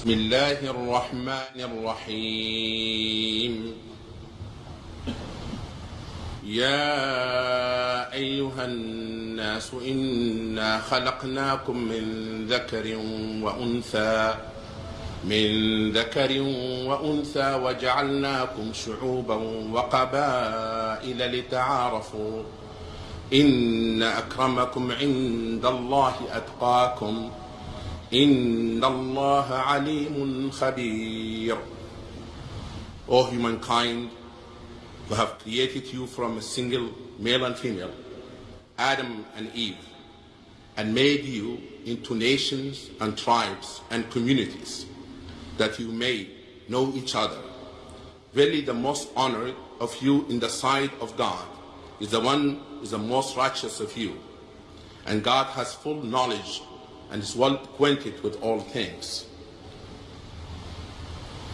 بسم الله الرحمن الرحيم. يا أيها الناس إنا خلقناكم من ذكر وأنثى من ذكر وأنثى وجعلناكم شعوبا وقبائل لتعارفوا. إن أكرمكم عند الله أتقاكم. إن الله عليم خبير O humankind, who have created you from a single male and female, Adam and Eve, and made you into nations and tribes and communities, that you may know each other. Verily the most honored of you in the sight of God is the one who is the most righteous of you. And God has full knowledge and is well acquainted with all things.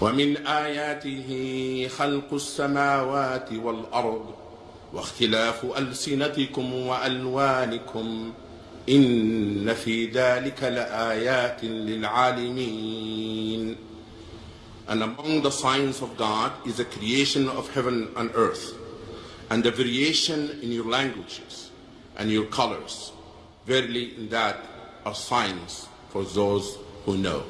ومن آياته خلق السماوات والأرض واختلاف ألسنتكم وألوانكم إن في ذلك لآيات للعالمين And among the signs of God is the creation of heaven and earth and the variation in your languages and your colors. Verily in that are signs for those who know.